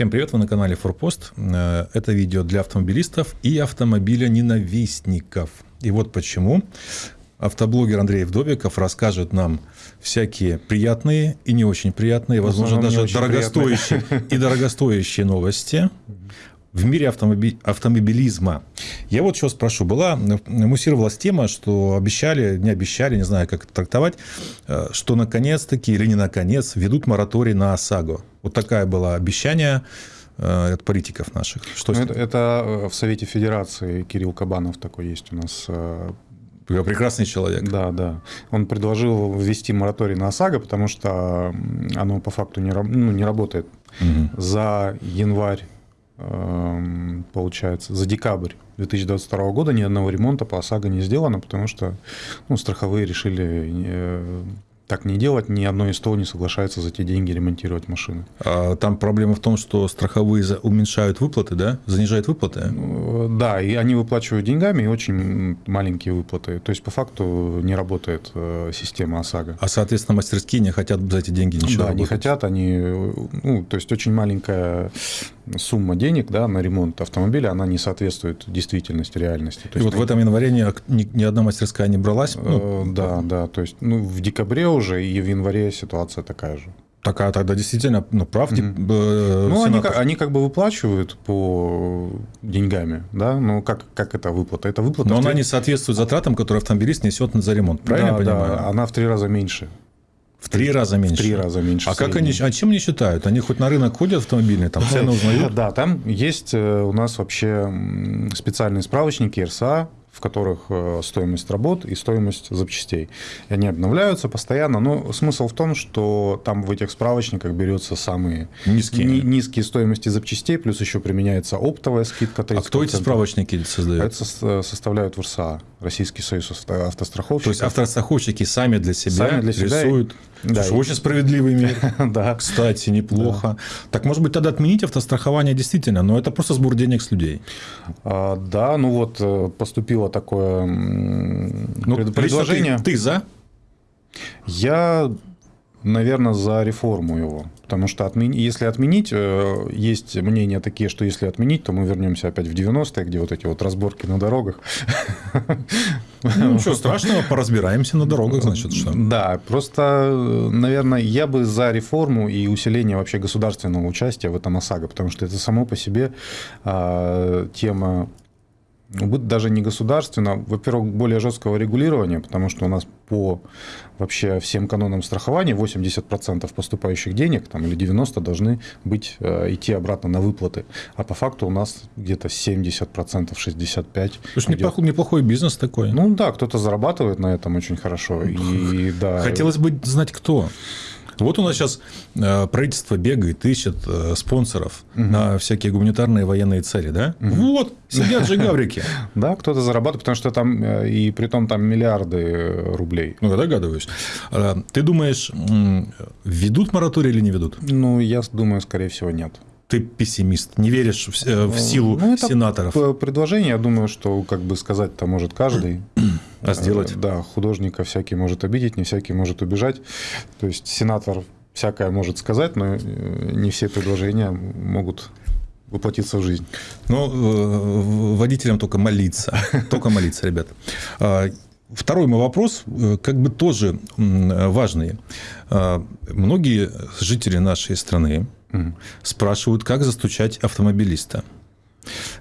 Всем привет, вы на канале Форпост. Э, это видео для автомобилистов и автомобиля ненавистников. И вот почему. Автоблогер Андрей Вдовиков расскажет нам всякие приятные и не очень приятные, возможно, даже дорогостоящие и дорогостоящие новости в мире автомоби... автомобилизма. Я вот что спрошу. Была, муссировалась тема, что обещали, не обещали, не знаю, как это трактовать, э, что наконец-таки или не наконец ведут мораторий на ОСАГО. Вот такая была обещание э, от политиков наших. Что ну, это, это э, в Совете Федерации Кирилл Кабанов такой есть у нас Прекрасный человек. Да, да. Он предложил ввести мораторий на ОСАГО, потому что оно по факту не, ну, не работает. Угу. За январь получается, за декабрь 2022 года ни одного ремонта по ОСАГО не сделано, потому что ну, страховые решили э, так не делать, ни одно из ТО не соглашается за те деньги ремонтировать машины. А там проблема в том, что страховые уменьшают выплаты, да? Занижают выплаты? Ну, да, и они выплачивают деньгами, и очень маленькие выплаты. То есть, по факту, не работает э, система ОСАГО. А, соответственно, мастерские не хотят за эти деньги ничего Да, работать. не хотят, они... Ну, то есть, очень маленькая сумма денег да, на ремонт автомобиля, она не соответствует действительности, реальности. То и вот в этом январе ни, ни, ни одна мастерская не бралась? Ну, э, да, да. То есть, ну, в декабре уже и в январе ситуация такая же. Такая тогда действительно, ну, прав, mm-hmm. Ну, они, они как бы выплачивают по деньгами, да, ну, как, как это выплата? Это выплата. Но она не соответствует затратам, которые автомобилист несет за ремонт, правильно да, я понимаю? Да, она в три раза меньше. В три раза меньше. В три раза меньше. А как они, а чем они считают? Они хоть на рынок ходят автомобильные, там цены узнают? Да, там есть э, у нас вообще специальные справочники РСА, в которых э, стоимость работ и стоимость запчастей. И они обновляются постоянно, но смысл в том, что там в этих справочниках берется самые низкие, ни, низкие стоимости запчастей, плюс еще применяется оптовая скидка 30%. А кто эти справочники создает? Это составляют в РСА, Российский союз автостраховщиков. То есть автостраховщики сами для себя, сами для себя рисуют. Да, Слушай, очень справедливый мир. да. Кстати, неплохо. Да. Так, может быть, тогда отменить автострахование действительно, но это просто сбор денег с людей. А, да, ну вот э, поступило такое ну, предложение. Ты, ты за? Я Наверное, за реформу его. Потому что отмен... если отменить, э, есть мнения такие, что если отменить, то мы вернемся опять в 90-е, где вот эти вот разборки на дорогах. Ну, ничего страшного, поразбираемся на дорогах, значит, что. Да, просто, наверное, я бы за реформу и усиление вообще государственного участия в этом ОСАГО, потому что это само по себе а, тема будет даже не государственно, во-первых, более жесткого регулирования, потому что у нас по вообще всем канонам страхования 80% поступающих денег там, или 90% должны быть, э, идти обратно на выплаты. А по факту у нас где-то 70%, 65%. То есть неплохой, неплохой бизнес такой. Ну да, кто-то зарабатывает на этом очень хорошо. И, да. Хотелось бы знать, кто. Вот у нас сейчас э, правительство бегает, ищет э, спонсоров угу. на всякие гуманитарные военные цели, да? Угу. Вот, сидят же гаврики. Да, кто-то зарабатывает, потому что там, э, и при том там миллиарды рублей. Ну, я догадываюсь. А, ты думаешь, ведут мораторий или не ведут? Ну, я думаю, скорее всего, нет ты пессимист, не веришь в, в силу ну, это сенаторов? Предложение, я думаю, что как бы сказать-то может каждый. А сделать? Да, художника всякий может обидеть, не всякий может убежать. То есть сенатор всякое может сказать, но э, не все предложения могут воплотиться в жизнь. Ну, э, водителям только молиться. Только молиться, ребята. Второй мой вопрос, э, как бы тоже важный. А, многие жители нашей страны спрашивают, как застучать автомобилиста.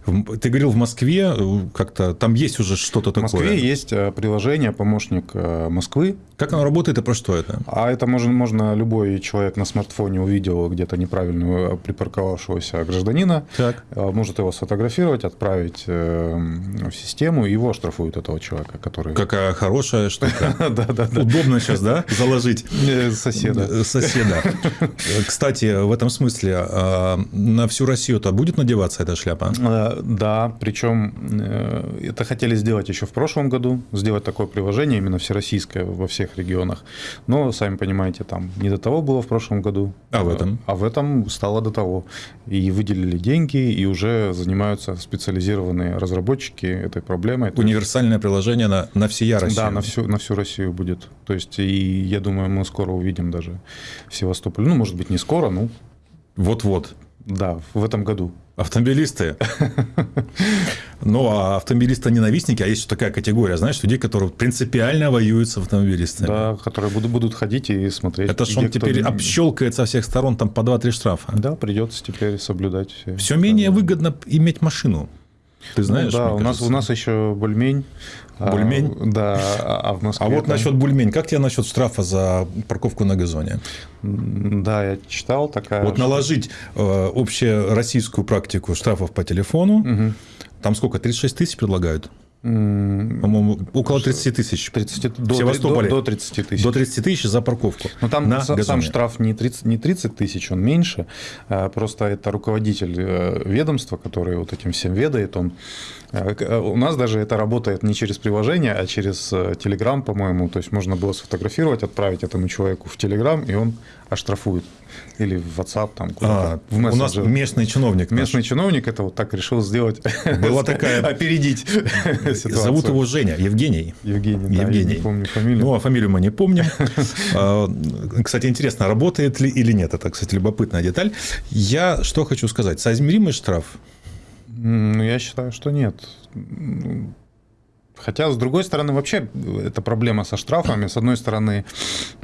Ты говорил, в Москве э, как-то там есть уже что-то такое. В Москве есть э, приложение «Помощник э, Москвы». Как оно работает и про что это? А это можно, можно любой человек на смартфоне увидел где-то неправильно припарковавшегося гражданина, так. может его сфотографировать, отправить в систему, и его оштрафуют этого человека, который... Какая хорошая штука. Да, да, да. Удобно сейчас, да, заложить? Соседа. Соседа. Кстати, в этом смысле а, на всю Россию-то будет надеваться эта шляпа? Э, да, причем э, это хотели сделать еще в прошлом году, сделать такое приложение именно всероссийское во всех регионах. Но, сами понимаете, там не до того было в прошлом году. А в этом? А в этом стало до того. И выделили деньги, и уже занимаются специализированные разработчики этой проблемой. Универсальное приложение на, на всея Россию. Да, на всю, на всю Россию будет. То есть, и я думаю, мы скоро увидим даже в Севастополе. Ну, может быть, не скоро, ну. Вот-вот. Да, в этом году. Автомобилисты. Ну, а автомобилисты-ненавистники, а есть такая категория, знаешь, людей, которые принципиально воюют с автомобилистами. Да, которые будут, будут ходить и смотреть. Это что он теперь кто... общелкает со всех сторон там по 2-3 штрафа. Да, придется теперь соблюдать все. Все менее выгодно иметь машину. Ты знаешь? Ну, да, у нас, у нас еще бульмень. А, бульмень? А, да, а в Москве. А вот да. насчет бульмень, как тебе насчет штрафа за парковку на газоне? Да, я читал такая. Вот наложить э, общероссийскую практику штрафов по телефону. Угу. Там сколько? 36 тысяч предлагают? По-моему, около 30 тысяч. 30, в Севастополе. До, до 30 тысяч. До 30 тысяч за парковку. Но там на сам газоне. штраф не 30, не 30 тысяч, он меньше. А просто это руководитель э, ведомства, который вот этим всем ведает. Он... Э, э, у нас даже это работает не через приложение, а через Telegram, по-моему. То есть можно было сфотографировать, отправить этому человеку в Telegram, и он оштрафует или в WhatsApp там куда-то. А, в у нас местный чиновник. Местный наш. чиновник это вот так решил сделать. Была такая... Опередить ситуацию. Зовут его Женя, Евгений. Евгений, да, Евгений. не помню фамилию. Ну, а фамилию мы не помним. А, кстати, интересно, работает ли или нет. Это, кстати, любопытная деталь. Я что хочу сказать. Соизмеримый штраф? Ну, я считаю, что нет. Хотя, с другой стороны, вообще эта проблема со штрафами. С одной стороны,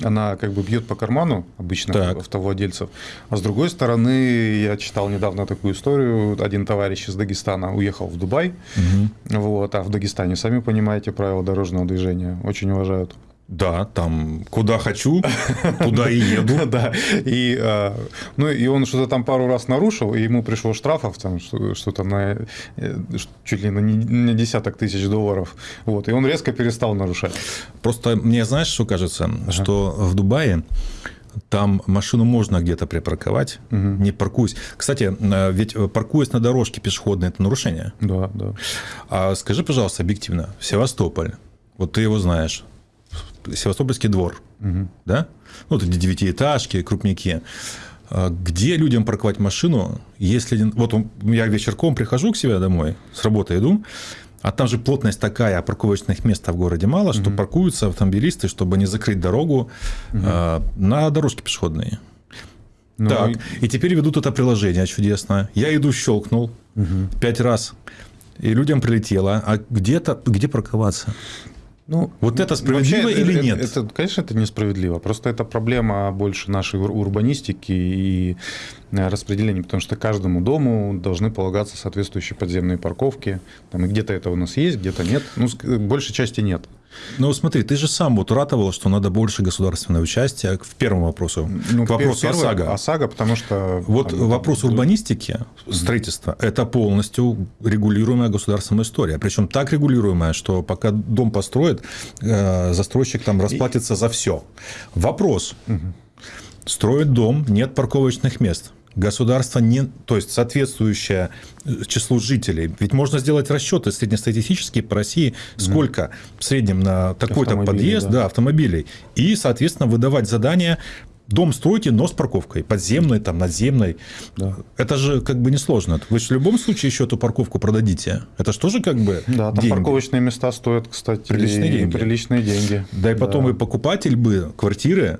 она как бы бьет по карману обычно так. автовладельцев. А с другой стороны, я читал недавно такую историю. Один товарищ из Дагестана уехал в Дубай. Угу. Вот, а в Дагестане, сами понимаете, правила дорожного движения очень уважают. Да, там куда хочу, туда и еду. Да, и, а, ну, и он что-то там пару раз нарушил, и ему пришло штрафов, там что-то на э, чуть ли на десяток тысяч долларов. Вот, и он резко перестал нарушать. Просто мне, знаешь, что кажется, ага. что в Дубае там машину можно где-то припарковать, угу. не паркуясь. Кстати, э, ведь паркуясь на дорожке пешеходной – это нарушение. Да, да. А скажи, пожалуйста, объективно, Севастополь, вот ты его знаешь, Севастопольский двор, угу. да? Ну, это девятиэтажки, крупники. А где людям парковать машину, если... Вот я вечерком прихожу к себе домой, с работы иду, а там же плотность такая, а парковочных мест в городе мало, что угу. паркуются автомобилисты, чтобы не закрыть дорогу угу. э, на дорожке пешеходные. Ну, так, и... и теперь ведут это приложение чудесно. Я иду, щелкнул угу. пять раз, и людям прилетело. А где-то, где парковаться? Ну, вот это справедливо вообще, или нет? Это, это, конечно, это несправедливо. Просто это проблема больше нашей урбанистики и э, распределения, потому что каждому дому должны полагаться соответствующие подземные парковки. Там, и где-то это у нас есть, где-то нет. Ну, большей части нет. Ну, смотри, ты же сам вот ратовал, что надо больше государственного участия к первому вопросу, ну, к вопросу первый, ОСАГО. ОСАГО, потому что... Вот там, вопрос там, урбанистики, строительства – это полностью регулируемая государственная история. Причем так регулируемая, что пока дом построит, э, застройщик там расплатится И... за все. Вопрос. Угу. Строит дом, нет парковочных мест государство не, то есть соответствующее э, числу жителей. Ведь можно сделать расчеты среднестатистические по России, сколько в среднем на такой-то подъезд да. Да, автомобилей, и, соответственно, выдавать задания Дом стройте, но с парковкой. Подземной, там, надземной. Да. Это же как бы несложно. Вы же в любом случае еще эту парковку продадите. Это же тоже как бы Да, там деньги. парковочные места стоят, кстати, приличные деньги. Приличные деньги. Да, и потом да. и покупатель бы квартиры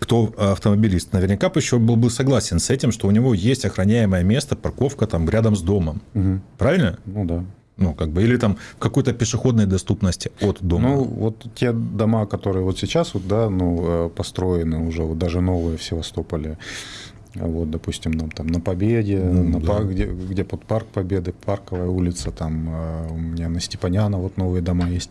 кто автомобилист, наверняка бы еще был бы согласен с этим, что у него есть охраняемое место, парковка там рядом с домом. Угу. Правильно? Ну да. Ну, как бы, или там в какой-то пешеходной доступности от дома. Ну, вот те дома, которые вот сейчас вот, да, ну, э, построены уже, вот даже новые в Севастополе, вот, допустим, там, там на Победе, ну, на да. парк, где, где под парк Победы, парковая улица, там э, у меня на Степаняна вот новые дома есть.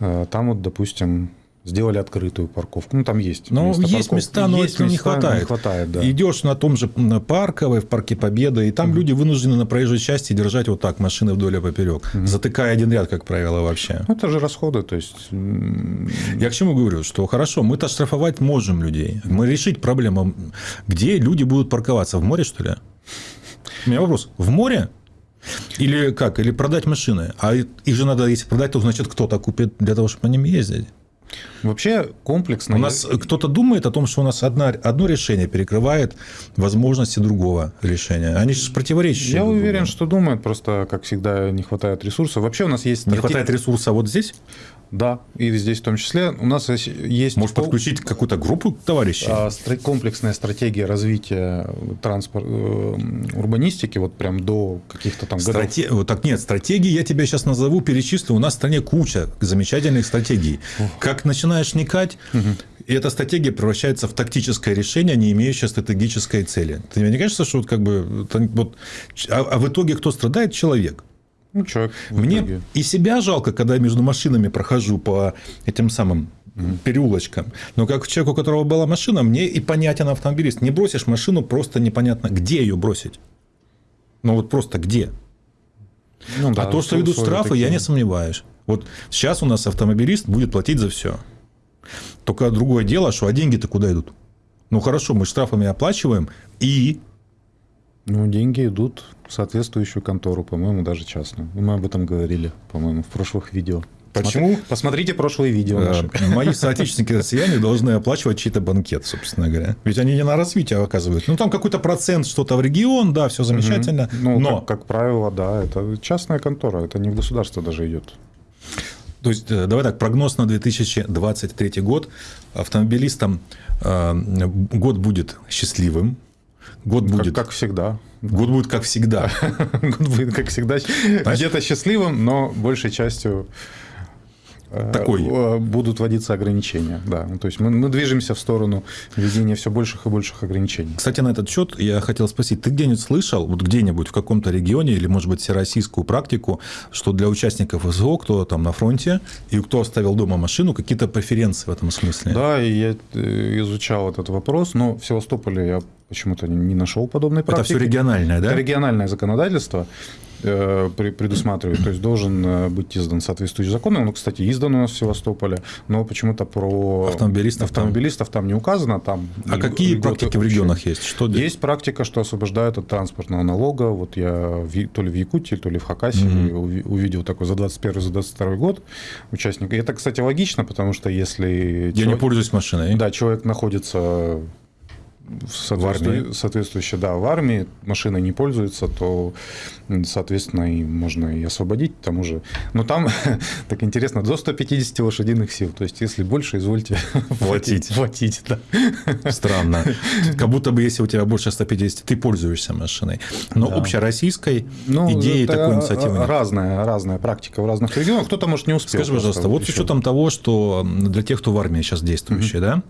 Э, там вот, допустим, сделали открытую парковку. Ну, там есть Ну, места есть места, но есть места, не хватает. Не хватает да. Идешь на том же Парковой, в парке Победы, и там угу. люди вынуждены на проезжей части держать вот так машины вдоль и поперек, угу. затыкая один ряд, как правило, вообще. Ну, это же расходы, то есть... Я к чему говорю, что хорошо, мы-то штрафовать можем людей. Мы решить проблему, где люди будут парковаться, в море, что ли? У меня вопрос, в море? Или как? Или продать машины? А их же надо, если продать, то значит кто-то купит для того, чтобы по ним ездить. Вообще комплексно. У нас кто-то думает о том, что у нас одна, одно решение перекрывает возможности другого решения. Они же противоречащие. Я уверен, что думают, просто, как всегда, не хватает ресурсов. Вообще у нас есть... Не хватает ресурса вот здесь? Да, и здесь в том числе у нас есть... Может, подключить какую-то группу товарищей? А, комплексная стратегия развития транспорт, э, урбанистики, вот прям до каких-то там годов. Страте... Вот так нет, стратегии я тебя сейчас назову, перечислю. У нас в стране куча замечательных стратегий. Как начинаешь вникать, и эта стратегия превращается в тактическое решение, не имеющее стратегической цели. Тебе не кажется, что вот как бы... Вот, а, а в итоге кто страдает? Человек. Ну, человек. Мне и себя жалко, когда я между машинами прохожу по этим самым переулочкам. Но как человеку, у которого была машина, мне и понятен автомобилист. Не бросишь машину, просто непонятно, где ее бросить. Ну вот просто где. Ну, да, а то, что ведут штрафы, такие. я не сомневаюсь. Вот сейчас у нас автомобилист будет платить за все. Только другое дело, что а деньги-то куда идут? Ну хорошо, мы штрафами оплачиваем, и... Ну, деньги идут в соответствующую контору, по-моему, даже частную. Мы об этом говорили, по-моему, в прошлых видео. Почему? Посмотрите прошлые видео. Наши. Мои соотечественники россияне должны оплачивать чей-то банкет, собственно говоря. Ведь они не на развитие оказывают. Ну, там какой-то процент что-то в регион, да, все замечательно. Угу. Ну, но... как, как правило, да, это частная контора, это не в государство даже идет. То есть, э, давай так, прогноз на 2023 год. Автомобилистам э, год будет счастливым, Год будет... Как, как всегда. Год будет как всегда. Год будет как всегда. Где-то счастливым, но большей частью такой. Э, будут вводиться ограничения. Да. Ну, то есть мы, мы движемся в сторону введения все больших и больших ограничений. Кстати, на этот счет я хотел спросить, ты где-нибудь слышал, вот где-нибудь в каком-то регионе или, может быть, всероссийскую практику, что для участников СГО, кто там на фронте и кто оставил дома машину, какие-то преференции в этом смысле? Да, и я э, изучал этот вопрос, но в Севастополе я почему-то не нашел подобной практики. Это все региональное, да? Это региональное законодательство. Э, предусматривает. То есть должен э, быть издан соответствующий закон. Он, кстати, издан у нас в Севастополе, но почему-то про автомобилистов, автомобилистов там. там не указано. Там а какие практики в регионах есть? Что есть практика, что освобождают от транспортного налога. Вот я то ли в Якутии, то ли в Хакасии угу. увидел такой за 21 за 22 год участник. И это, кстати, логично, потому что если... Я человек, не пользуюсь машиной. Да, человек находится соответствующей, соответствующе, да, в армии машина не пользуется, то, соответственно, и можно и освободить к тому же. Но там, так интересно, до 150 лошадиных сил. То есть, если больше, извольте платить. платить да. Странно. Как будто бы, если у тебя больше 150, ты пользуешься машиной. Но да. общероссийской ну, идеи такой инициативы нет. Разная, разная практика в разных регионах. Кто-то, может, не успел. Скажи, пожалуйста, вот с учетом того, что для тех, кто в армии сейчас действующий, да,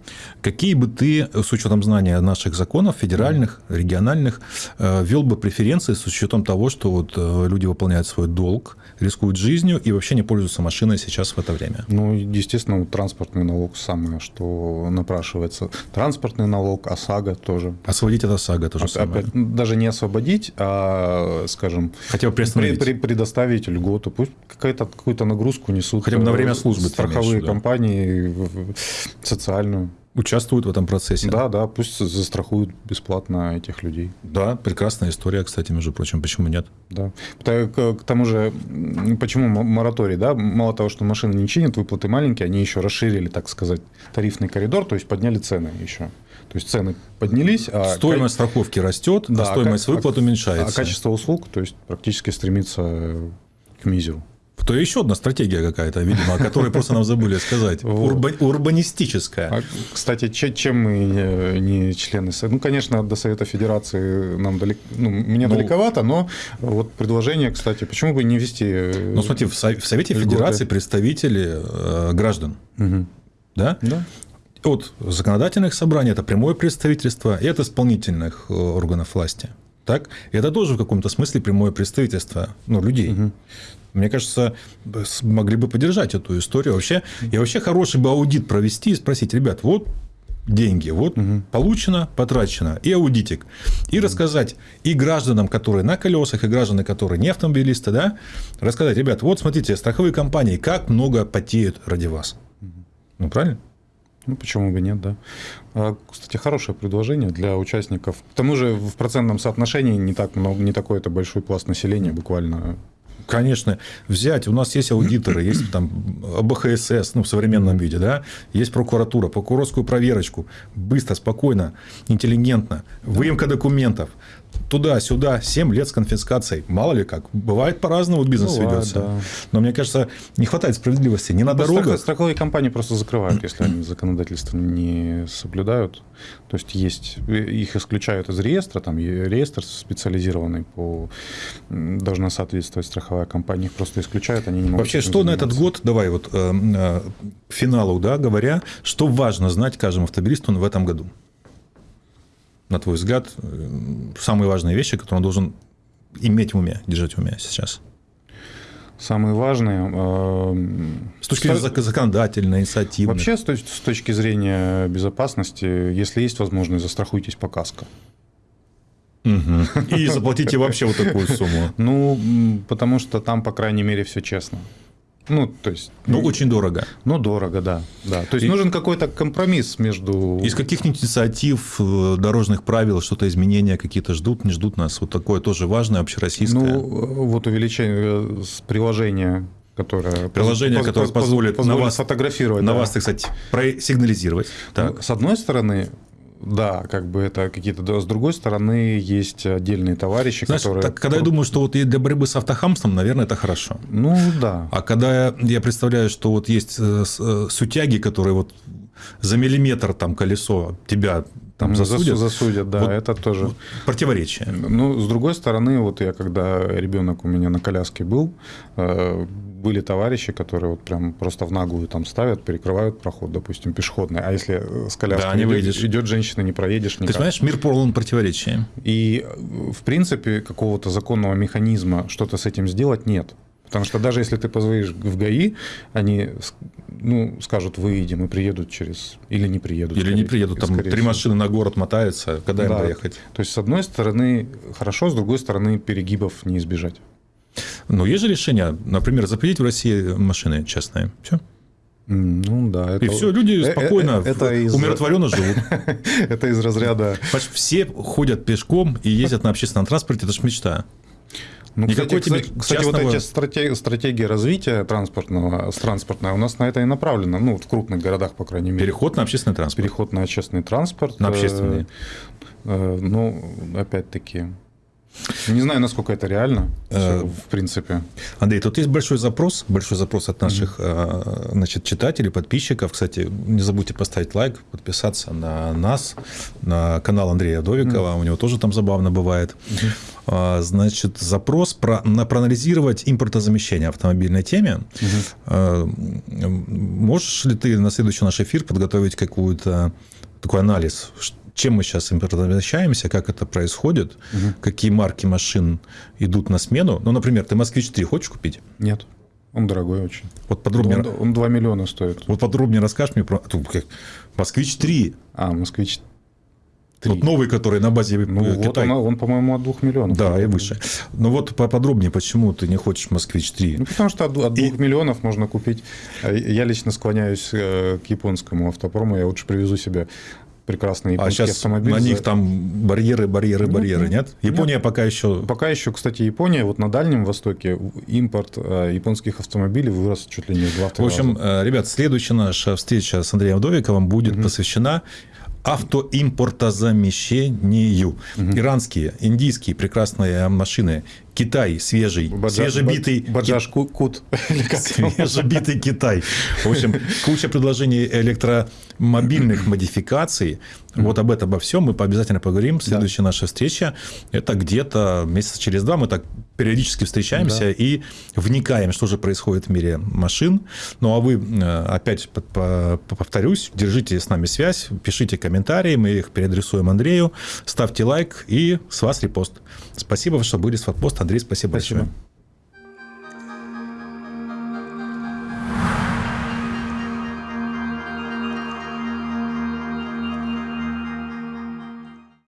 какие бы ты, с учетом знания наших законов, федеральных, региональных, э, ввел бы преференции с учетом того, что вот э, люди выполняют свой долг, рискуют жизнью и вообще не пользуются машиной сейчас в это время? Ну, естественно, транспортный налог самое, что напрашивается. Транспортный налог, ОСАГО тоже. Освободить от ОСАГО тоже самое. Опять, даже не освободить, а, скажем, Хотя бы. При, при, предоставить льготу. Пусть какая-то, какую-то нагрузку несут. Хотя бы на время службы. Страховые компании, социальную участвуют в этом процессе. Да, да, пусть застрахуют бесплатно этих людей. Да, прекрасная история, кстати, между прочим, почему нет? Да. К тому же, почему мораторий, да, мало того, что машины не чинят, выплаты маленькие, они еще расширили, так сказать, тарифный коридор, то есть подняли цены еще. То есть цены поднялись, а стоимость к... страховки растет, да, а стоимость а, выплат уменьшается. А качество услуг, то есть практически стремится к мизеру. То еще одна стратегия какая-то, видимо, о которой просто нам забыли сказать. Урба... Урбанистическая. А, кстати, чем мы не члены Ну, конечно, до Совета Федерации нам далеко, ну, мне ну, далековато, но вот предложение, кстати, почему бы не вести... Э, ну, смотри, в Совете льготы. Федерации представители э, граждан. Угу. Да? Да. От законодательных собраний это прямое представительство и от исполнительных э, органов власти. Так? И это тоже в каком-то смысле прямое представительство ну, людей. Угу. Мне кажется, могли бы поддержать эту историю. Вообще, и вообще хороший бы аудит провести и спросить, ребят, вот деньги, вот угу. получено, потрачено, и аудитик. И угу. рассказать и гражданам, которые на колесах, и гражданам, которые не автомобилисты, да, рассказать, ребят, вот смотрите, страховые компании, как много потеют ради вас. Угу. Ну, правильно? Ну, почему бы нет, да. А, кстати, хорошее предложение для участников. К тому же в процентном соотношении не так много, не такой это большой пласт населения, буквально конечно, взять, у нас есть аудиторы, есть там БХСС, ну, в современном виде, да, есть прокуратура, прокурорскую проверочку, быстро, спокойно, интеллигентно, выемка документов, туда-сюда 7 лет с конфискацией. Мало ли как. Бывает по-разному бизнес Бывает, ведется. да. Но мне кажется, не хватает справедливости ни на Страхо- дорогах. Страховые компании просто закрывают, если они законодательство не соблюдают. То есть есть их исключают из реестра, там реестр специализированный по должна соответствовать страховая компания, их просто исключают, они не могут. Вообще, что на этот заниматься. год, давай вот э, э, к финалу, да, говоря, что важно знать каждому автомобилисту в этом году? На твой взгляд, э, самые важные вещи, которые он должен иметь в уме, держать в уме сейчас? Самые важные. э, С точки зрения ста- зак- законодательной, инициативной. Вообще, с точки зрения безопасности, если есть возможность, застрахуйтесь по каско. И заплатите вообще вот такую сумму. Ну, потому что там, по крайней мере, все честно. Ну, то есть... Ну, очень дорого. Ну, дорого, да. да. То есть И- нужен какой-то компромисс между... Из каких-нибудь инициатив, э, дорожных правил, что-то изменения какие-то ждут, не ждут нас? Вот такое тоже важное, общероссийское. Ну, э, вот увеличение э, с приложения, которое... Приложение, поз- которое поз- позволит на вас- фотографировать. На да. вас, кстати, просигнализировать. Так. Ну, С одной стороны, да, как бы это какие-то... да, С другой стороны, есть отдельные товарищи, Знаешь, которые... так, когда я думаю, что вот и для борьбы с автохамством, наверное, это хорошо. Ну, да. А когда я, я представляю, что вот есть э, э, сутяги, которые вот за миллиметр там колесо тебя там М, засудят, засу- засудят, да, Вот это тоже... противоречие. Ну, с другой стороны, вот я когда ребенок у меня на коляске был, э, были товарищи, которые вот прям просто в наглую там ставят, перекрывают проход, допустим, пешеходный. А если э, с коляской Да, не идет, выйдешь. идет женщина, не проедешь Ты никак. понимаешь, мир полон противоречий. И, э, в принципе, какого-то законного механизма что-то с этим сделать нет. Потому что даже если ты позвонишь в ГАИ, они ну, скажут, выедем и приедут через... Или не приедут. Или не скорее- приедут, там три всего. машины на город мотаются, когда им Да. доехать? То есть, с одной стороны, хорошо, с другой стороны, перегибов не избежать. Ну, есть же решение, например, запретить в России машины частные. Все. Ну да, это, И все, люди э, э, спокойно, это из- умиротворенно живут. это из разряда. Все ходят пешком и ездят на общественном транспорте, это же мечта. Ну, Никакой кстати, тебе кстати, кстати, вот частного- эти стратеги- стратегии развития транспортного, с транспортной у нас на это и направлено, ну, в крупных городах, по крайней мере. Переход на общественный транспорт. Переход на общественный транспорт. На э, общественный. э, Ну, опять-таки, не знаю, насколько это реально, Э, в принципе. Андрей, тут есть большой запрос, большой запрос от наших э, значит, читателей, подписчиков. Кстати, не забудьте поставить лайк, подписаться на нас, на канал Андрея Довикова. У него тоже там забавно бывает. А, Значит, запрос про, на проанализировать импортозамещение в автомобильной теме. М, Можешь ли ты на следующий наш эфир подготовить какую-то такой анализ, чем мы сейчас импортозамещаемся, как это происходит, какие марки машин идут на смену. Ну, например, ты «Москвич-3» хочешь купить? Нет, он дорогой очень. Вот подробнее, Он, он 2 миллиона стоит. вот подробнее расскажешь мне про тут как «Москвич-3». А, Вот новый, который на базе э, Ну, вот Китай. он, он, по-моему, от 2 миллионов. Да, и выше. Ну вот поподробнее, почему ты не хочешь «Москвич-3». Ну, потому что от, от И- 2 миллионов можно купить. А Я лично склоняюсь э, к японскому автопрому. Я лучше привезу себе прекрасный А японский сейчас автомобиль. на них там барьеры, барьеры, Ну, барьеры, ну, нет? Япония пока еще... Пока еще, кстати, Япония, вот на Дальнем Востоке импорт э, японских автомобилей вырос чуть ли не в 2 В общем, э, ребят, следующая наша встреча с Андреем Вдовиковым будет посвящена автоимпортозамещению. Иранские, индийские прекрасные машины, Китай свежий, свежебитый, Баджаш Ку- Кут. свежебитый Китай. В общем, куча предложений электромобильных модификаций. Вот об этом, обо всем мы обязательно поговорим. Следующая наша встреча – это где-то месяца через два. Мы так периодически встречаемся Да. и вникаем, что же происходит в мире машин. Ну, а вы, э, опять по- по- повторюсь, держите с нами связь, пишите комментарии, мы их переадресуем Андрею, ставьте лайк и с вас репост. Спасибо, что были с Фотпост. Андрей, спасибо, Спасибо. большое.